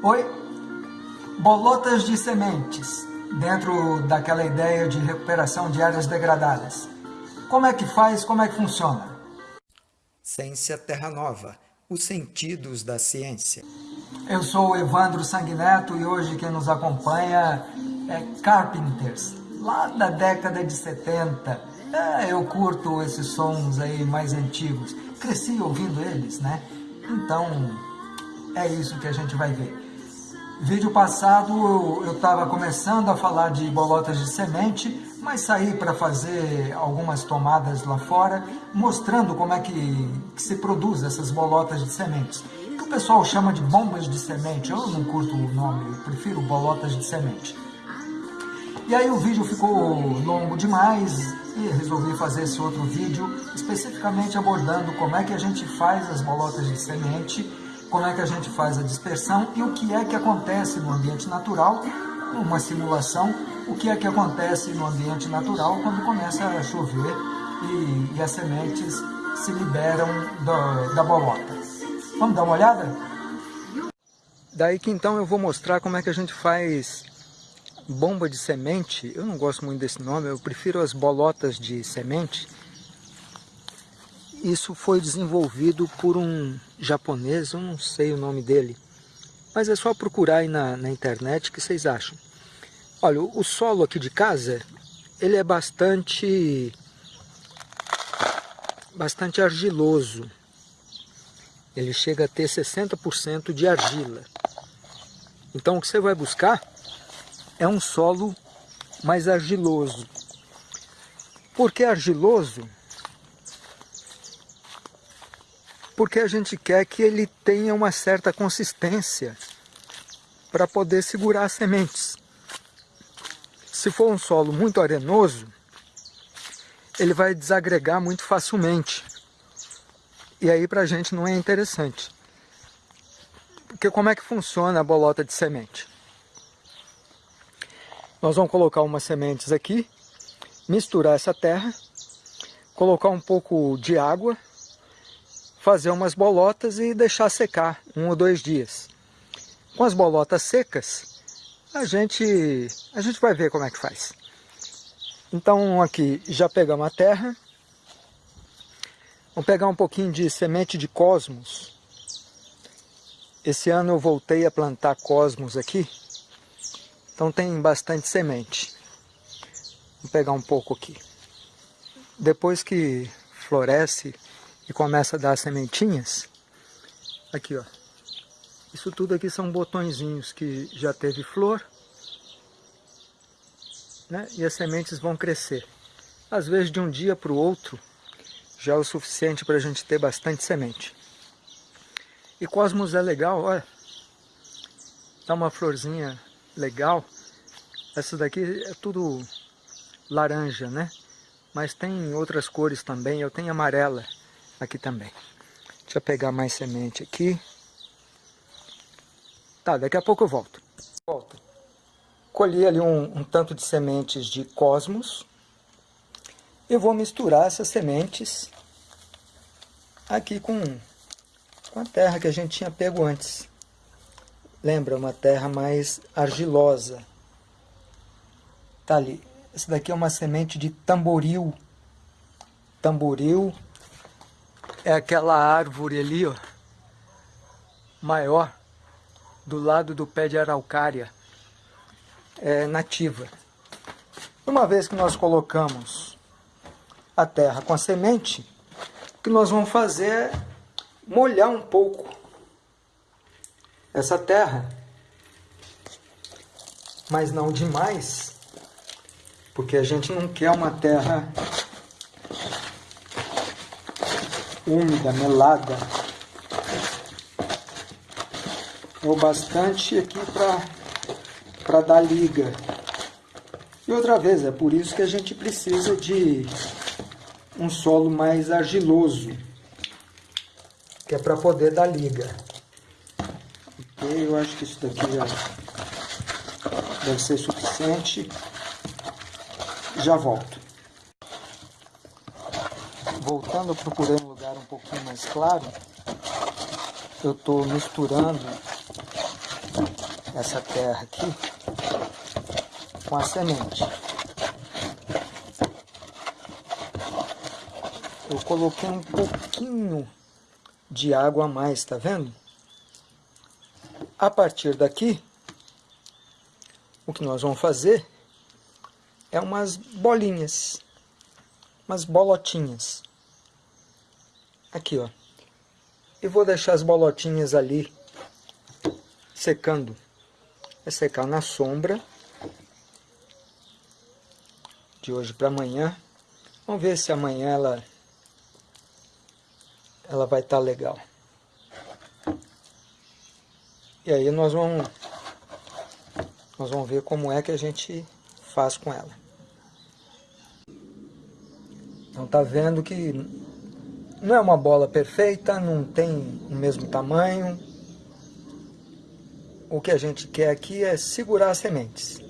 Oi, bolotas de sementes, dentro daquela ideia de recuperação de áreas degradadas. Como é que faz, como é que funciona? Ciência Terra Nova, os sentidos da ciência. Eu sou o Evandro Sanguineto e hoje quem nos acompanha é Carpenters, lá da década de 70. É, eu curto esses sons aí mais antigos, cresci ouvindo eles, né? Então, é isso que a gente vai ver. Vídeo passado eu estava começando a falar de bolotas de semente, mas saí para fazer algumas tomadas lá fora, mostrando como é que, que, se produz essas bolotas de sementes. Que o pessoal chama de bombas de semente, eu não curto o nome, eu prefiro bolotas de semente. E aí o vídeo ficou longo demais e resolvi fazer esse outro vídeo especificamente abordando como é que a gente faz as bolotas de semente como é que a gente faz a dispersão e o que é que acontece no ambiente natural, uma simulação, o que é que acontece no ambiente natural quando começa a chover e, e as sementes se liberam da, da bolota. Vamos dar uma olhada? Daí que então eu vou mostrar como é que a gente faz bomba de semente. Eu não gosto muito desse nome, eu prefiro as bolotas de semente isso foi desenvolvido por um japonês, eu não sei o nome dele, mas é só procurar aí na, na internet que vocês acham. Olha, o solo aqui de casa, ele é bastante, bastante argiloso. Ele chega a ter 60% de argila. Então o que você vai buscar é um solo mais argiloso. Por que argiloso? Porque a gente quer que ele tenha uma certa consistência para poder segurar as sementes. Se for um solo muito arenoso, ele vai desagregar muito facilmente. E aí para a gente não é interessante. Porque como é que funciona a bolota de semente? Nós vamos colocar umas sementes aqui, misturar essa terra, colocar um pouco de água fazer umas bolotas e deixar secar um ou dois dias. Com as bolotas secas, a gente, a gente vai ver como é que faz. Então aqui já pegamos a terra. Vamos pegar um pouquinho de semente de cosmos. Esse ano eu voltei a plantar cosmos aqui. Então tem bastante semente. Vou pegar um pouco aqui. Depois que floresce e começa a dar sementinhas, aqui ó, isso tudo aqui são botõezinhos que já teve flor, né? e as sementes vão crescer. Às vezes de um dia para o outro já é o suficiente para a gente ter bastante semente. E cosmos é legal, olha, dá uma florzinha legal. Essa daqui é tudo laranja, né? Mas tem outras cores também, eu tenho amarela aqui também. Deixa eu pegar mais semente aqui. Tá, daqui a pouco eu volto. Volto. Colhi ali um, um tanto de sementes de cosmos. Eu vou misturar essas sementes aqui com, com a terra que a gente tinha pego antes. Lembra, uma terra mais argilosa. Tá ali. Essa daqui é uma semente de tamboril. Tamboril é aquela árvore ali, ó, maior, do lado do pé de araucária, é nativa. Uma vez que nós colocamos a terra com a semente, o que nós vamos fazer é molhar um pouco essa terra, mas não demais, porque a gente não quer uma terra úmida, melada. É o bastante aqui para dar liga. E outra vez, é por isso que a gente precisa de um solo mais argiloso, que é para poder dar liga. Ok, eu acho que isso daqui já deve ser suficiente. Já volto. Voltando, eu pouquinho mais claro. Eu estou misturando essa terra aqui com a semente. Eu coloquei um pouquinho de água a mais, tá vendo? A partir daqui, o que nós vamos fazer é umas bolinhas, umas bolotinhas. Aqui, ó. E vou deixar as bolotinhas ali secando. Vai secar na sombra. De hoje para amanhã. Vamos ver se amanhã ela, ela vai estar tá legal. E aí nós vamos, nós vamos ver como é que a gente faz com ela. Então tá vendo que não é uma bola perfeita, não tem o mesmo tamanho. O que a gente quer aqui é segurar as sementes.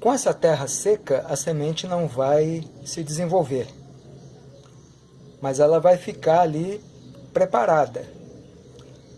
Com essa terra seca, a semente não vai se desenvolver. Mas ela vai ficar ali preparada.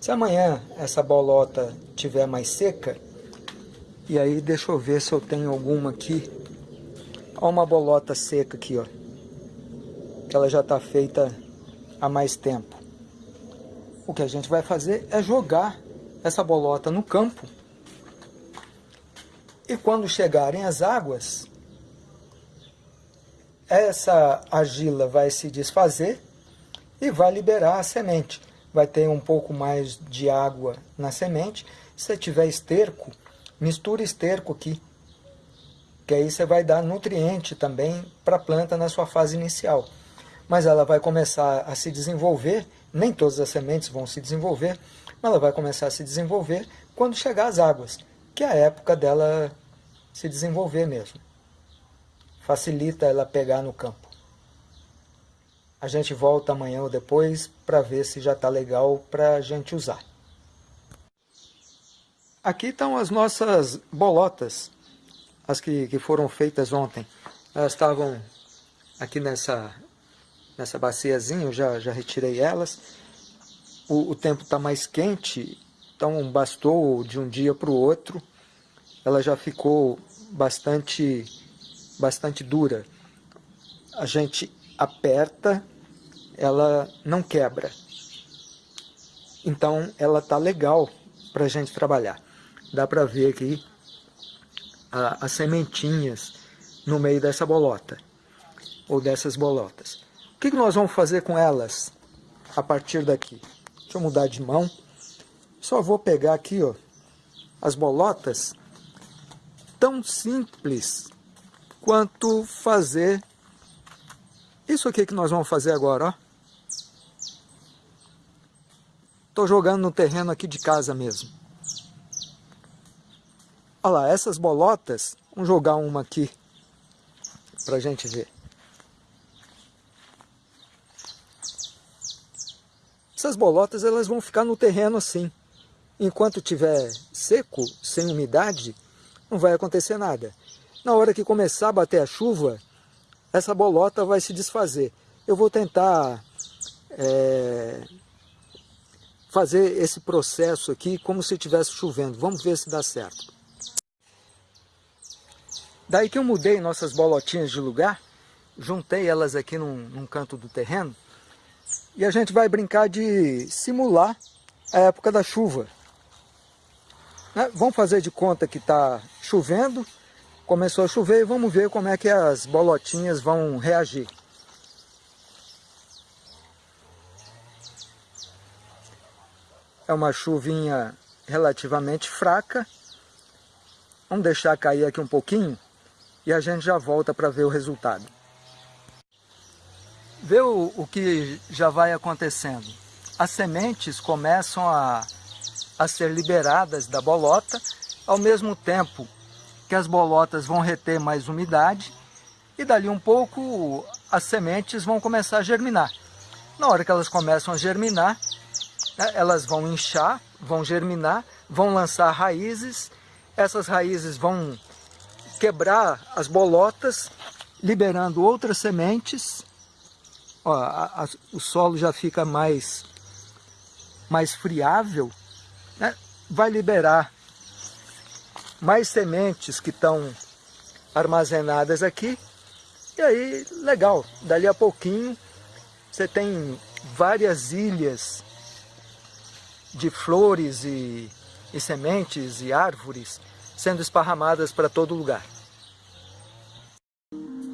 Se amanhã essa bolota tiver mais seca, e aí deixa eu ver se eu tenho alguma aqui. Olha uma bolota seca aqui, ó ela já está feita há mais tempo. O que a gente vai fazer é jogar essa bolota no campo e quando chegarem as águas, essa argila vai se desfazer e vai liberar a semente. Vai ter um pouco mais de água na semente. Se tiver esterco, mistura esterco aqui. Que aí você vai dar nutriente também para a planta na sua fase inicial mas ela vai começar a se desenvolver, nem todas as sementes vão se desenvolver, mas ela vai começar a se desenvolver quando chegar às águas, que é a época dela se desenvolver mesmo. Facilita ela pegar no campo. A gente volta amanhã ou depois para ver se já está legal para a gente usar. Aqui estão as nossas bolotas, as que, que foram feitas ontem. Elas estavam aqui nessa nessa baciazinha, eu já, já retirei elas. O, o tempo está mais quente, então bastou de um dia para o outro. Ela já ficou bastante, bastante dura. A gente aperta, ela não quebra. Então ela está legal para a gente trabalhar. Dá para ver aqui a, as sementinhas no meio dessa bolota, ou dessas bolotas que, que nós vamos fazer com elas a partir daqui? Deixa eu mudar de mão. Só vou pegar aqui ó, as bolotas. Tão simples quanto fazer isso aqui que nós vamos fazer agora. Estou jogando no terreno aqui de casa mesmo. Olha lá, essas bolotas, vamos jogar uma aqui para gente ver. Essas bolotas elas vão ficar no terreno assim. Enquanto tiver seco, sem umidade, não vai acontecer nada. Na hora que começar a bater a chuva, essa bolota vai se desfazer. Eu vou tentar é, fazer esse processo aqui como se estivesse chovendo. Vamos ver se dá certo. Daí que eu mudei nossas bolotinhas de lugar, juntei elas aqui num, num canto do terreno, e a gente vai brincar de simular a época da chuva. Né? Vamos fazer de conta que está chovendo, começou a chover e vamos ver como é que as bolotinhas vão reagir. É uma chuvinha relativamente fraca. Vamos deixar cair aqui um pouquinho e a gente já volta para ver o resultado. Vê o, o que já vai acontecendo. As sementes começam a, a ser liberadas da bolota, ao mesmo tempo que as bolotas vão reter mais umidade, e dali um pouco as sementes vão começar a germinar. Na hora que elas começam a germinar, né, elas vão inchar, vão germinar, vão lançar raízes, essas raízes vão quebrar as bolotas, liberando outras sementes, ó, a, a, o solo já fica mais, mais friável, né? vai liberar mais sementes que estão armazenadas aqui. E aí, legal, dali a pouquinho você tem várias ilhas de flores e, e sementes e árvores sendo esparramadas para todo lugar.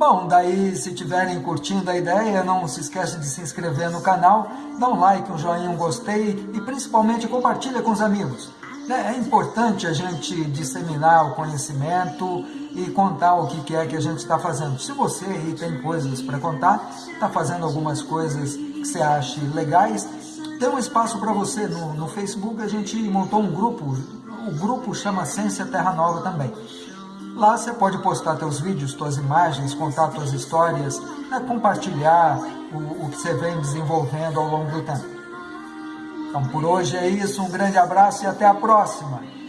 Bom, daí se tiverem curtindo a ideia, não se esqueça de se inscrever no canal, dá um like, um joinha, um gostei e principalmente compartilha com os amigos. Né, é importante a gente disseminar o conhecimento e contar o que é que a gente está fazendo. Se você aí tem coisas para contar, está fazendo algumas coisas que você acha legais, tem um espaço para você. No, no Facebook a gente montou um grupo, o grupo chama Ciência Terra Nova também. Lá você pode postar teus vídeos, tuas imagens, contar tuas histórias, né, compartilhar o, o que você vem desenvolvendo ao longo do tempo. Então por hoje é isso, um grande abraço e até a próxima!